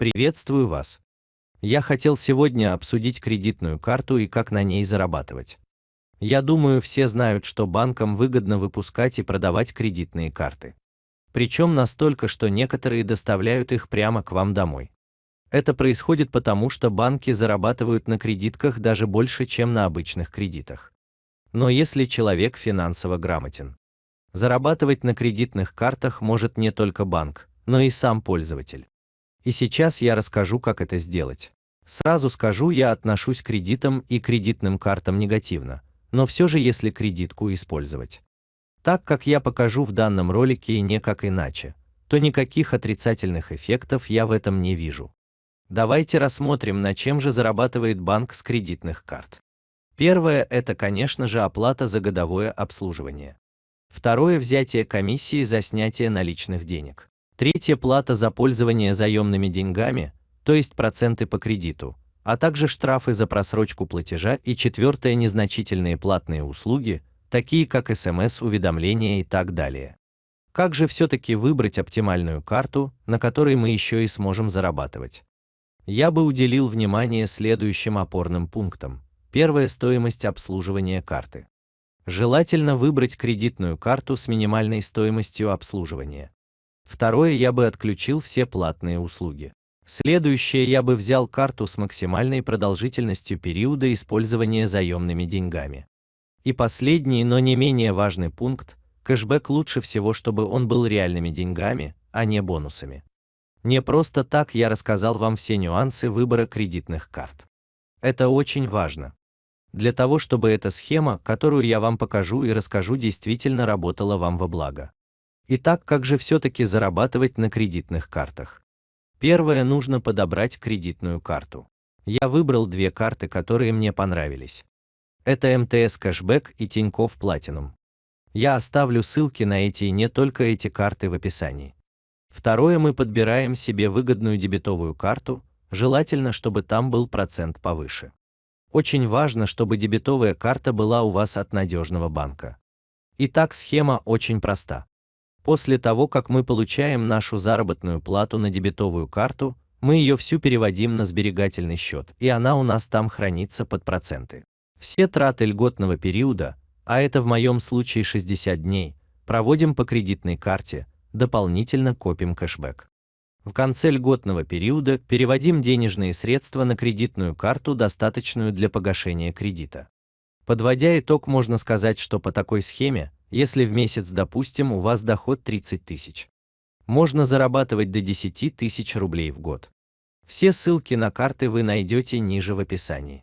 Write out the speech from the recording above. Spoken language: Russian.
Приветствую вас. Я хотел сегодня обсудить кредитную карту и как на ней зарабатывать. Я думаю, все знают, что банкам выгодно выпускать и продавать кредитные карты. Причем настолько, что некоторые доставляют их прямо к вам домой. Это происходит потому, что банки зарабатывают на кредитках даже больше, чем на обычных кредитах. Но если человек финансово грамотен, зарабатывать на кредитных картах может не только банк, но и сам пользователь. И сейчас я расскажу, как это сделать. Сразу скажу, я отношусь к кредитам и кредитным картам негативно, но все же если кредитку использовать. Так как я покажу в данном ролике и не как иначе, то никаких отрицательных эффектов я в этом не вижу. Давайте рассмотрим, на чем же зарабатывает банк с кредитных карт. Первое – это, конечно же, оплата за годовое обслуживание. Второе – взятие комиссии за снятие наличных денег. Третье – плата за пользование заемными деньгами, то есть проценты по кредиту, а также штрафы за просрочку платежа и четвертое – незначительные платные услуги, такие как СМС-уведомления и так далее. Как же все-таки выбрать оптимальную карту, на которой мы еще и сможем зарабатывать? я бы уделил внимание следующим опорным пунктам. Первая стоимость обслуживания карты. Желательно выбрать кредитную карту с минимальной стоимостью обслуживания. Второе, я бы отключил все платные услуги. Следующее, я бы взял карту с максимальной продолжительностью периода использования заемными деньгами. И последний, но не менее важный пункт, кэшбэк лучше всего, чтобы он был реальными деньгами, а не бонусами. Не просто так я рассказал вам все нюансы выбора кредитных карт. Это очень важно. Для того, чтобы эта схема, которую я вам покажу и расскажу, действительно работала вам во благо. Итак, как же все-таки зарабатывать на кредитных картах? Первое, нужно подобрать кредитную карту. Я выбрал две карты, которые мне понравились. Это МТС Кэшбэк и Тинькофф Platinum. Я оставлю ссылки на эти и не только эти карты в описании. Второе, мы подбираем себе выгодную дебетовую карту, желательно, чтобы там был процент повыше. Очень важно, чтобы дебетовая карта была у вас от надежного банка. Итак, схема очень проста. После того, как мы получаем нашу заработную плату на дебетовую карту, мы ее всю переводим на сберегательный счет, и она у нас там хранится под проценты. Все траты льготного периода, а это в моем случае 60 дней, проводим по кредитной карте, дополнительно копим кэшбэк. В конце льготного периода переводим денежные средства на кредитную карту, достаточную для погашения кредита. Подводя итог, можно сказать, что по такой схеме, если в месяц, допустим, у вас доход 30 тысяч, можно зарабатывать до 10 тысяч рублей в год. Все ссылки на карты вы найдете ниже в описании.